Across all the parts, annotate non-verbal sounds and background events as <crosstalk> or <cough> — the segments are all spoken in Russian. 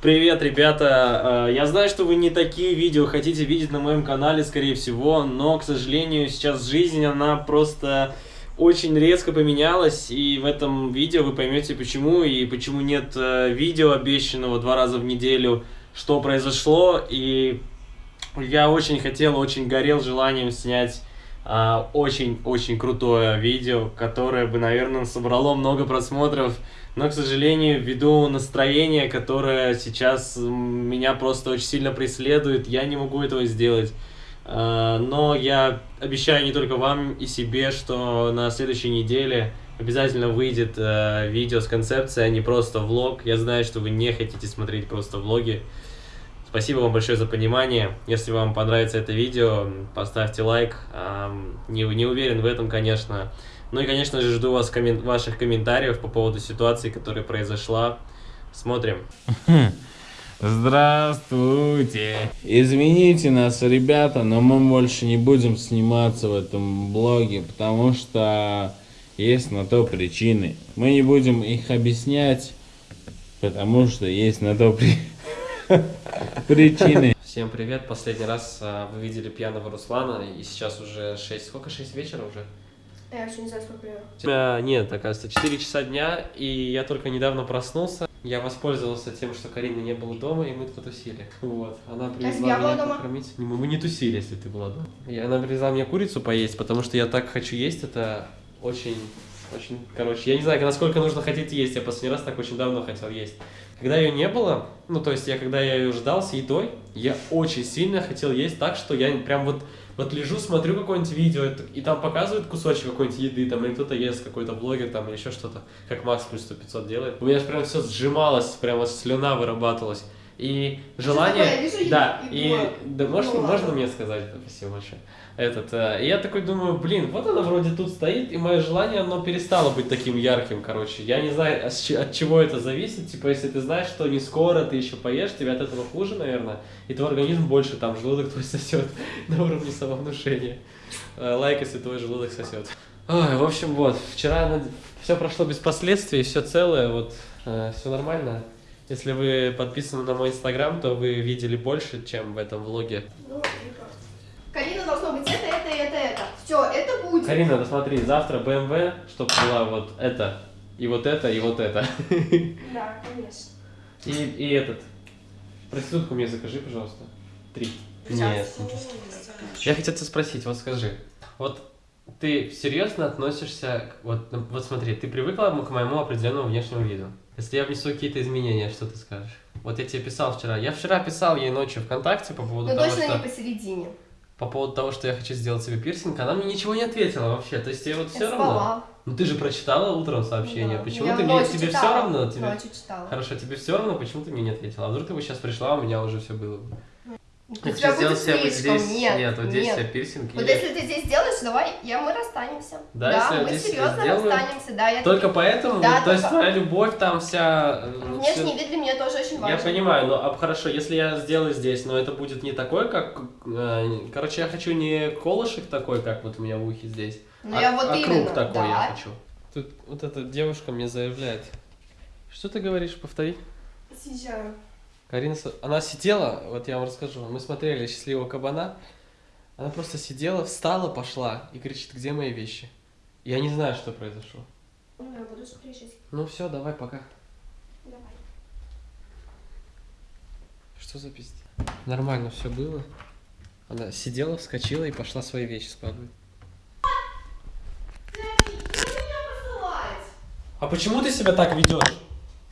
Привет, ребята! Э, Я знаю, что вы не такие видео хотите видеть на моем канале, скорее всего, но, к сожалению, сейчас жизнь, она просто очень резко поменялась, и в этом видео вы поймете почему, и почему нет э, видео обещанного два раза в неделю, что произошло, и я очень хотел, очень горел желанием снять очень-очень крутое видео, которое бы, наверное, собрало много просмотров, но, к сожалению, ввиду настроения, которое сейчас меня просто очень сильно преследует, я не могу этого сделать. А, Но я обещаю не только вам и себе, что на следующей неделе обязательно выйдет э, видео с концепцией, а не просто влог. Я знаю, что вы не хотите смотреть просто влоги. Спасибо вам большое за понимание. Если вам понравится это видео, поставьте лайк. Ам, Не, не уверен в этом, конечно. Ну и, конечно же, жду вас коммен- ваших комментариев по поводу ситуации, которая произошла. Смотрим. <laughs> Здравствуйте. Извините нас, ребята, но мы больше не будем сниматься в этом блоге, потому что есть на то причины. Мы не будем их объяснять, потому что есть на то <laughs> при- причины. Всем привет. Последний раз а, вы видели пьяного Руслана, и сейчас уже 6... Сколько? 6 вечера уже? Я вообще не знаю, сколько времени. А, нет, оказывается, 4 часа дня, и я только недавно проснулся. Я воспользовался тем, что Карины не было дома, и мы потусили. Вот. Она если привезла я меня дома? покормить. Не, мы, мы не тусили, если ты была дома. И она привезла мне курицу поесть, потому что я так хочу есть, это очень... Очень, короче, я не знаю, насколько нужно хотеть есть, я последний раз так очень давно хотел есть. Когда ее не было, ну, то есть я, когда я ее ждал с едой, я очень сильно хотел есть так, что я прям вот, вот лежу, смотрю какое-нибудь видео, и там показывают кусочек какой-нибудь еды, там, или кто-то ест, какой-то блогер, там, или еще что-то, как Макс плюс 100 500 делает. У меня аж прям все сжималось, прям вот слюна вырабатывалась. И желание... такое? Вижу да, и Да, можно, ну можно ладно. мне сказать? Спасибо большое. Этот, э, я такой думаю, блин, вот она вроде тут стоит, и мое желание, оно перестало быть таким ярким, короче. Я не знаю, от чего это зависит. Типа, если ты знаешь, что не скоро ты еще поешь, тебе от этого хуже, наверное, и твой организм больше там желудок твой <laughs> сосет на уровне самовнушения. Э, Лайк, если твой желудок сосет. Ой, в общем, вот, вчера все прошло без последствий, все целое, вот, все нормально. Если вы подписаны на мой инстаграм, то вы видели больше, чем в этом влоге. Ну, прекрасно. Карина должно быть это, это, это, это. Все, это будет. Карина, да смотри, завтра BMW, чтобы была вот это, и вот это, и вот это. <laughs> Да, конечно. И, и этот. Проститутку мне закажи, пожалуйста. Три. Нет. Я хотел тебя спросить, вот скажи, вот ты серьезно относишься, к- вот, вот смотри, ты привыкла к моему определенному внешнему виду. Если я внесу какие-то изменения, что ты скажешь? Вот я тебе писал вчера. Я вчера писал ей ночью ВКонтакте по поводу Но того, точно что... не посередине. По поводу того, что я хочу сделать себе пирсинг, она мне ничего не ответила вообще. То есть тебе вот все Я равно. спала. Ну ты же прочитала утром сообщение. Да. Почему Я ты мне тебе все читала. равно? Тебе... Ночью читала. Хорошо, тебе все равно, почему ты мне не ответила? А вдруг ты бы сейчас пришла, у меня уже все было. бы? Хочу сделать себе вот здесь. Нет, вот здесь нет. себе пирсинг. Вот и- если ты здесь сделаешь, давай, я, мы расстанемся. Да, если я мы здесь серьезно сделаю? расстанемся, да. Я Только поэтому, Да, то есть только- твоя любовь там вся... э, Внешний всё- вид для меня тоже очень важен. Я понимаю, но а, хорошо, если я сделаю здесь, но это будет не такой, как... э, короче, я хочу не колышек такой, как вот у меня в ухе здесь, Ну, а, я вот а именно, круг такой да. я хочу. Тут вот эта девушка мне заявляет. Что ты говоришь, повтори? Съезжаю. Карина, она сидела, вот я вам расскажу, мы смотрели «Счастливого кабана», она просто сидела, встала, пошла и кричит, где мои вещи? Я не знаю, что произошло. Ну, я буду смотреть. Ну все, давай, пока. Давай. Что за пиздец? Нормально все было. Она сидела, вскочила и пошла свои вещи складывать. Ты? А почему ты себя так ведешь?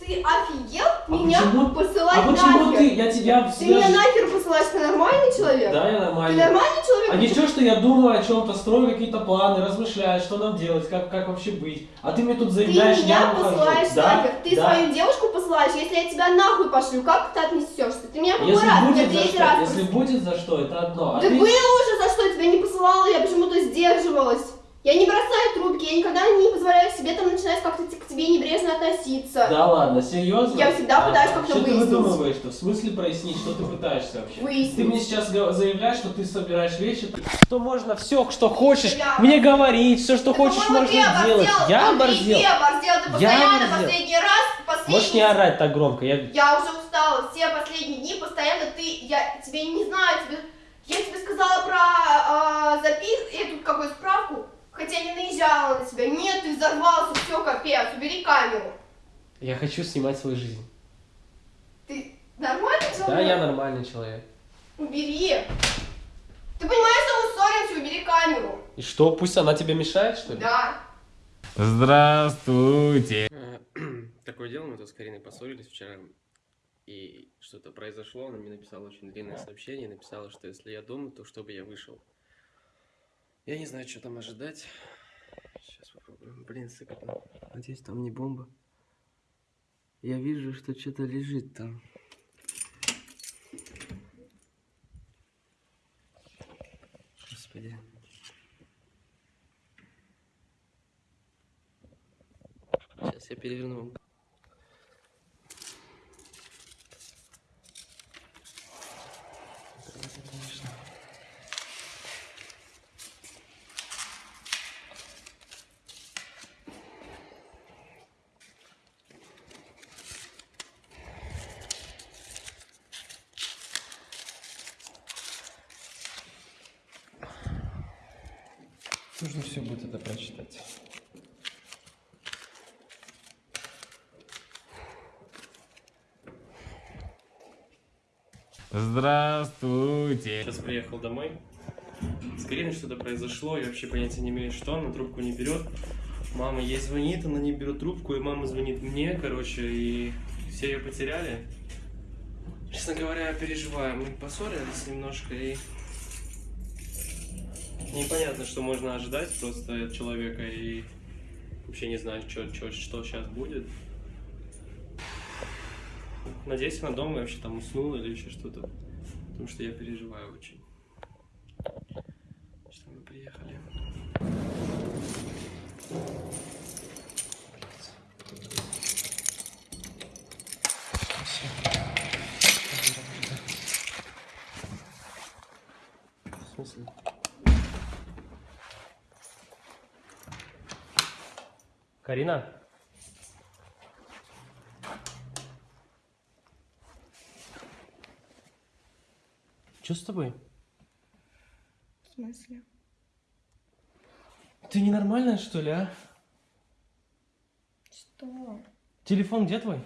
Ты офигел? Меня почему- посылать А почему нахер? ты? Я тебя Ты меня нахер посылаешь, ты нормальный человек? Да, я Ты нормально. нормальный человек? А ничего, что я думаю о чем-то, строю какие-то планы, размышляю, что нам делать, как, как вообще быть. А ты мне тут Ты заявляешь, меня я посылаешь да? нахер. Ты да. свою девушку посылаешь, если я тебя нахуй пошлю, как ты отнесешься? Ты меня раз, я будет за третий что, раз если будет за что, это одно. А Да ты- было уже за что, я тебя не посылала, я почему-то сдерживалась. Я не бросаю трубки, я никогда не позволяю себе там начинать как-то к тебе небрежно относиться. Да ладно, серьезно? Я всегда пытаюсь А, как-то Что ты выяснить. выдумываешь-то? В смысле прояснить, что ты пытаешься вообще? Выяснить. Ты мне сейчас заявляешь, что ты собираешь вещи, что можно все, что хочешь, Бля. мне говорить, все, что Да, хочешь, можно оборзел. делать. Я оборзел. Ты оборзел, ты Я постоянно оборзел. последний раз, последний... Можешь не орать так громко, я... Я уже устала, все последние дни постоянно ты, я тебе не знаю, тебе, я тебе сказала про а, запис, эту какую справку, хотя не наезжала на тебя, нет, ты взорвался, все, капец, убери камеру. Я хочу снимать свою жизнь. Ты нормальный человек? Да, я нормальный человек. Убери. Ты понимаешь, что мы ссоримся, убери камеру. И что, пусть она тебе мешает, что ли? Да. Здравствуйте. <clears throat> Такое дело, мы тут с Кариной поссорились вчера, и что-то произошло, она мне написала очень длинное сообщение, написала, что если я дома, то чтобы я вышел. Я не знаю, что там ожидать. Сейчас попробуем. Блин, сыкотно. Надеюсь, там не бомба. Я вижу, что что-то лежит там. Господи. Сейчас я переверну. Нужно все будет это прочитать. Здравствуйте. Сейчас приехал домой. С Кариной что-то произошло, я вообще понятия не имею, что, она трубку не берет. Мама ей звонит, она не берет трубку, и мама звонит мне, короче, и все ее потеряли. Честно говоря, я переживаю. Мы поссорились немножко, и непонятно, что можно ожидать просто от человека, и вообще не знаю, что, что, что сейчас будет. Надеюсь, она дома вообще там уснула или еще что-то. Потому что я переживаю очень. Что мы приехали. В смысле? Карина? Что с тобой? В смысле? Ты ненормальная, что ли, а? Что? Телефон где твой?